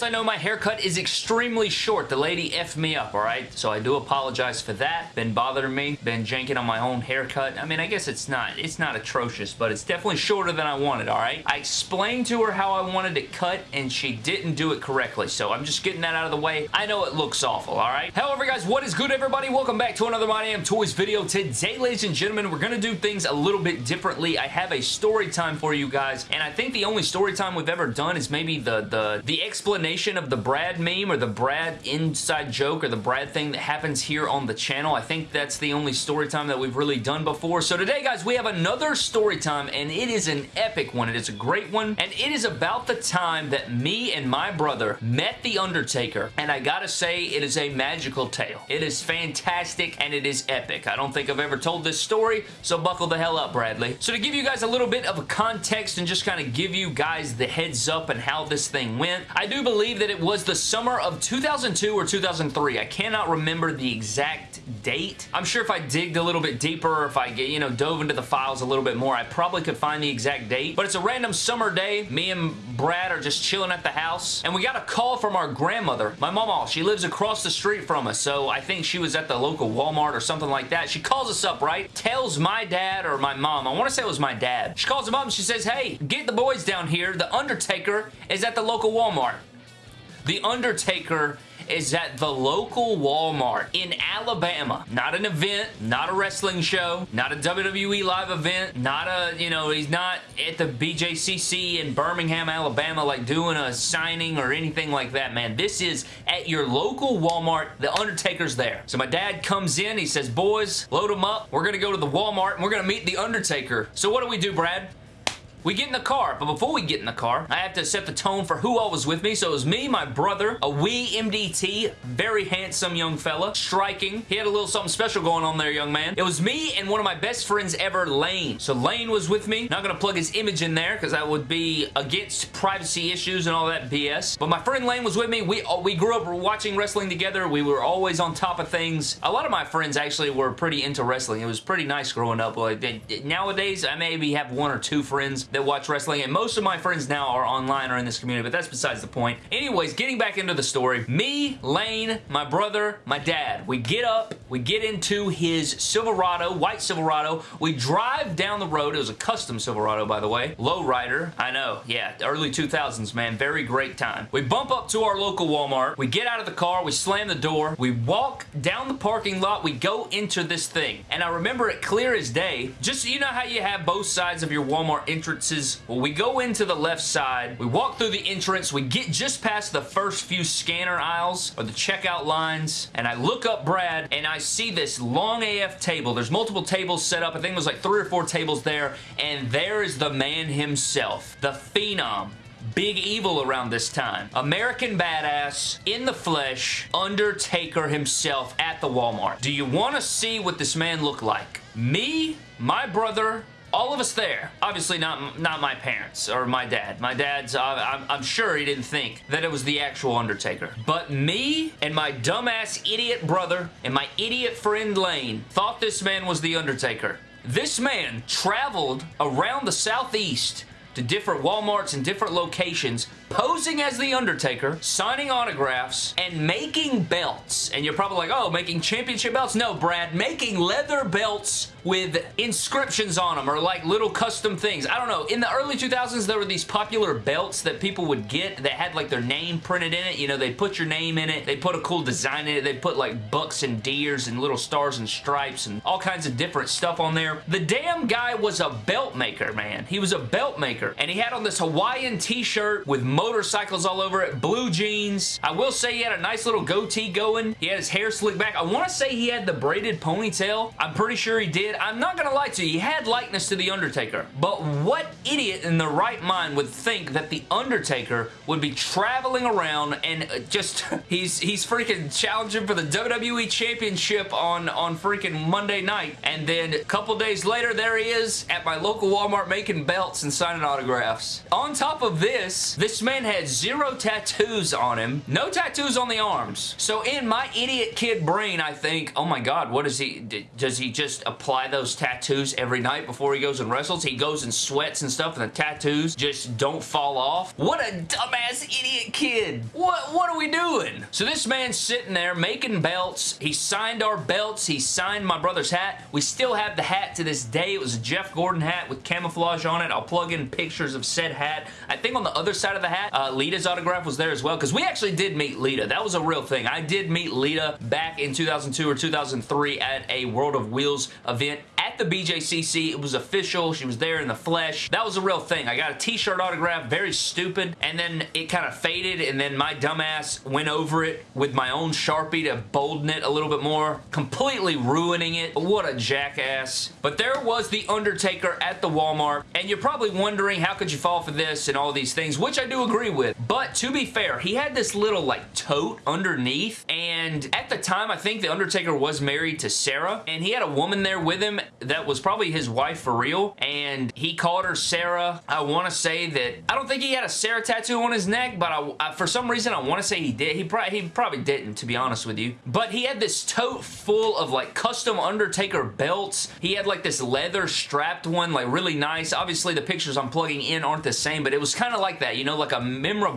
yes, I know my haircut is extremely short. The lady effed me up, alright? So I do apologize for that. Been bothering me. Been janking on my own haircut. I mean, I guess it's not, it's not atrocious, but it's definitely shorter than I wanted, alright? I explained to her how I wanted it cut, and she didn't do it correctly, so I'm just getting that out of the way. I know it looks awful, alright? However, guys, what is good, everybody? Welcome back to another My Damn Toys video. Today, ladies and gentlemen, we're going to do things a little bit differently. I have a story time for you guys, and I think the only story time we've ever done is maybe the, the, the explanation of the Brad meme or the Brad inside joke or the Brad thing that happens here on the channel. I think that's the only story time that we've really done before. So today, guys, we have another story time, and it is an epic one. It is a great one, and it is about the time that me and my brother met The Undertaker, and I gotta say, it is a magical tale. It is fantastic, and it is epic. I don't think I've ever told this story, so buckle the hell up, Bradley. So to give you guys a little bit of a context and just kind of give you guys the heads up and how this thing went, I do believe that it was the summer of 2002 or 2003. I cannot remember the exact date. I'm sure if I digged a little bit deeper if I, get you know, dove into the files a little bit more, I probably could find the exact date. But it's a random summer day. Me and Brad are just chilling at the house, and we got a call from our grandmother. My mama, she lives across the street from us, so I think she was at the local Walmart or something like that. She calls us up, right? Tells my dad or my mom, I want to say it was my dad. She calls him up and she says, hey, get the boys down here. The Undertaker is at the local Walmart. The Undertaker is at the local Walmart in Alabama. Not an event, not a wrestling show, not a WWE live event, not a, you know, he's not at the BJCC in Birmingham, Alabama, like doing a signing or anything like that, man. This is at your local Walmart. The Undertaker's there. So my dad comes in, he says, boys, load them up. We're going to go to the Walmart and we're going to meet The Undertaker. So what do we do, Brad? We get in the car, but before we get in the car, I have to set the tone for who all was with me. So it was me, my brother, a wee MDT, very handsome young fella, striking. He had a little something special going on there, young man. It was me and one of my best friends ever, Lane. So Lane was with me. Not going to plug his image in there because that would be against privacy issues and all that BS. But my friend Lane was with me. We, we grew up watching wrestling together. We were always on top of things. A lot of my friends actually were pretty into wrestling. It was pretty nice growing up. Like, nowadays, I maybe have one or two friends that watch wrestling, and most of my friends now are online or in this community, but that's besides the point. Anyways, getting back into the story, me, Lane, my brother, my dad, we get up, we get into his Silverado, white Silverado, we drive down the road, it was a custom Silverado, by the way, lowrider, I know, yeah, early 2000s, man, very great time. We bump up to our local Walmart, we get out of the car, we slam the door, we walk down the parking lot, we go into this thing, and I remember it clear as day, just you know how you have both sides of your Walmart entrance entrances. Well, we go into the left side, we walk through the entrance, we get just past the first few scanner aisles or the checkout lines, and I look up Brad, and I see this long AF table. There's multiple tables set up. I think it was like three or four tables there, and there is the man himself, the Phenom, Big Evil around this time. American Badass, in the flesh, Undertaker himself at the Walmart. Do you want to see what this man looked like? Me, my brother, all of us there. Obviously not, not my parents or my dad. My dad's, uh, I'm, I'm, sure he didn't think that it was the actual Undertaker. But me and my dumbass idiot brother and my idiot friend Lane thought this man was the Undertaker. This man traveled around the southeast to different Walmarts and different locations, posing as The Undertaker, signing autographs, and making belts. And you're probably like, oh, making championship belts? No, Brad, making leather belts with inscriptions on them or like little custom things. I don't know. In the early 2000s, there were these popular belts that people would get that had like their name printed in it. You know, they put your name in it. They put a cool design in it. They put like bucks and deers and little stars and stripes and all kinds of different stuff on there. The damn guy was a belt maker, man. He was a belt maker and he had on this Hawaiian t-shirt with motorcycles all over it, blue jeans. I will say he had a nice little goatee going. He had his hair slicked back. I want to say he had the braided ponytail. I'm pretty sure he did. I'm not going to lie to you. He had likeness to The Undertaker. But what idiot in the right mind would think that The Undertaker would be traveling around and uh, just, he's he's freaking challenging for the WWE Championship on, on freaking Monday night. And then a couple days later, there he is at my local Walmart making belts and signing autographs. On top of this, this man had zero tattoos on him. No tattoos on the arms. So in my idiot kid brain, I think, oh my god, what is he, does he just apply those tattoos every night before he goes and wrestles? He goes and sweats and stuff and the tattoos just don't fall off? What a dumbass idiot kid. What, what are we doing? So this man's sitting there making belts. He signed our belts. He signed my brother's hat. We still have the hat to this day. It was a Jeff Gordon hat with camouflage on it. I'll plug in pictures of said hat. I think on the other side of the hat, uh, Lita's autograph was there as well because we actually did meet Lita. That was a real thing. I did meet Lita back in 2002 or 2003 at a World of Wheels event the BJCC. It was official. She was there in the flesh. That was a real thing. I got a t-shirt autograph, very stupid, and then it kind of faded, and then my dumbass went over it with my own Sharpie to bolden it a little bit more, completely ruining it. What a jackass. But there was The Undertaker at the Walmart, and you're probably wondering how could you fall for this and all these things, which I do agree with. But to be fair, he had this little like tote underneath, and at the time, I think The Undertaker was married to Sarah, and he had a woman there with him that was probably his wife for real, and he called her Sarah. I want to say that, I don't think he had a Sarah tattoo on his neck, but I, I, for some reason, I want to say he did. He, pro he probably didn't, to be honest with you. But he had this tote full of like custom Undertaker belts. He had like this leather strapped one, like really nice. Obviously, the pictures I'm plugging in aren't the same, but it was kind of like that, you know, like a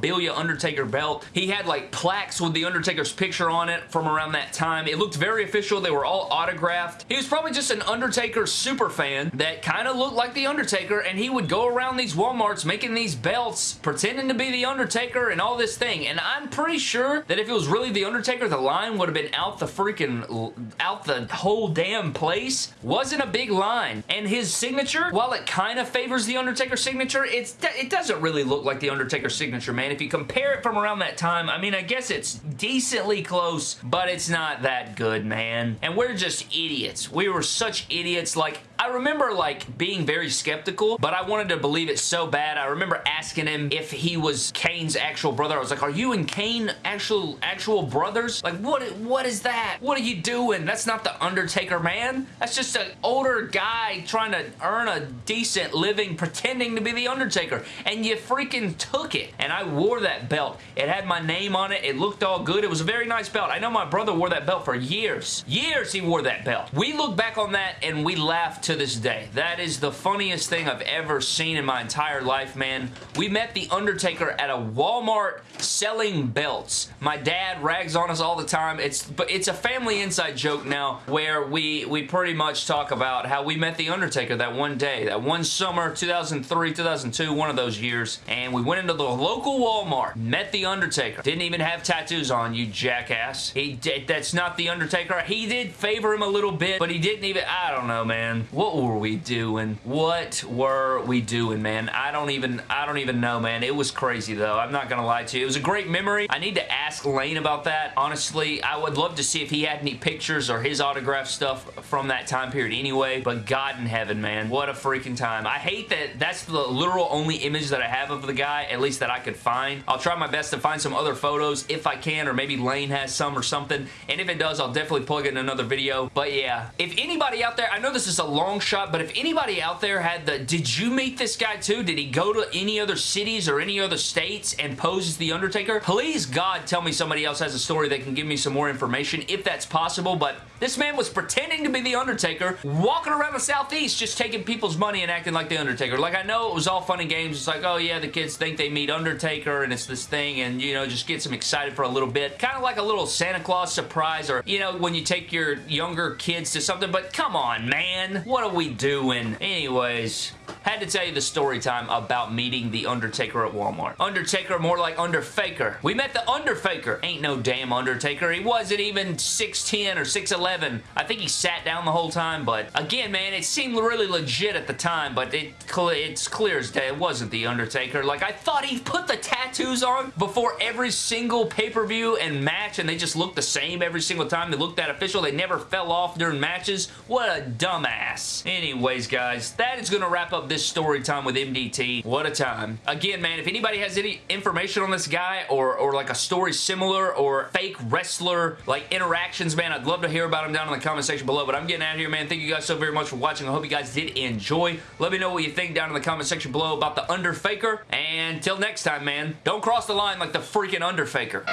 memorabilia Undertaker belt. He had like plaques with the Undertaker's picture on it from around that time. It looked very official. They were all autographed. He was probably just an Undertaker super fan that kind of looked like The Undertaker, and he would go around these Walmarts making these belts, pretending to be The Undertaker and all this thing. And I'm pretty sure that if it was really The Undertaker, the line would have been out the freaking, out the whole damn place. Wasn't a big line. And his signature, while it kind of favors The Undertaker signature, it's it doesn't really look like The Undertaker signature, man. If you compare it from around that time, I mean, I guess it's decently close, but it's not that good, man. And we're just idiots. We were such idiots. Like, I remember like being very skeptical, but I wanted to believe it so bad. I remember asking him if he was Kane's actual brother. I was like, are you and Kane actual actual brothers? Like, what what is that? What are you doing? That's not the Undertaker, man. That's just an older guy trying to earn a decent living pretending to be the Undertaker. And you freaking took it. And I wore that belt. It had my name on it. It looked all good. It was a very nice belt. I know my brother wore that belt for years. Years he wore that belt. We look back on that and we laugh to this day. That is the funniest thing I've ever seen in my entire life, man. We met The Undertaker at a Walmart selling belts. My dad rags on us all the time. It's but it's a family inside joke now where we we pretty much talk about how we met The Undertaker that one day, that one summer, 2003, 2002, one of those years, and we went into the local Walmart, met The Undertaker. Didn't even have tattoos on, you jackass. He did, that's not The Undertaker. He did favor him a little bit, but he didn't even, I don't know, man. What were we doing? What were we doing, man? I don't even, I don't even know, man. It was crazy, though. I'm not gonna lie to you. It was a great memory. I need to ask Lane about that. Honestly, I would love to see if he had any pictures or his autograph stuff from that time period anyway, but God in heaven, man. What a freaking time. I hate that that's the literal only image that I have of the guy, at least that I could find. I'll try my best to find some other photos if I can, or maybe Lane has some or something, and if it does, I'll definitely plug it in another video. But yeah, if anybody out there, I know this is a long shot, but if anybody out there had the, did you meet this guy too? Did he go to any other cities or any other states and pose as The Undertaker? Please, God, tell me somebody else has a story that can give me some more information if that's possible, but this man was pretending to be The Undertaker, walking around the Southeast just taking people's money and acting like The Undertaker. Like, I know it was all fun and games. It's like, oh yeah, the kids think they meet Undertaker and it's this thing and, you know, just gets them excited for a little bit. Kind of like a little Santa Claus surprise or, you know, when you take your younger kids to something, but come on, man. What are we doing? Anyways, had to tell you the story time about meeting The Undertaker at Walmart. Undertaker more like Underfaker. We met the Underfaker. Ain't no damn Undertaker. He wasn't even 6'10 or 6'11. I think he sat down the whole time, but again, man, it seemed really legit at the time, but it it's clear as day it wasn't The Undertaker. Like, I thought he put the tattoos on before every single pay-per-view and match, and they just looked the same every single time. They looked that official. They never fell off during matches. What a dumbass. Anyways, guys, that is going to wrap up this story time with MDT. What a time. Again, man, if anybody has any information on this guy or, or like a story similar or fake wrestler like interactions, man, I'd love to hear about them down in the comment section below. But I'm getting out of here, man. Thank you guys so very much for watching. I hope you guys did enjoy. Let me know what you think down in the comment section below about the Underfaker. And till next time, man, don't cross the line like the freaking Underfaker.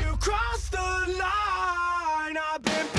You the line. I've been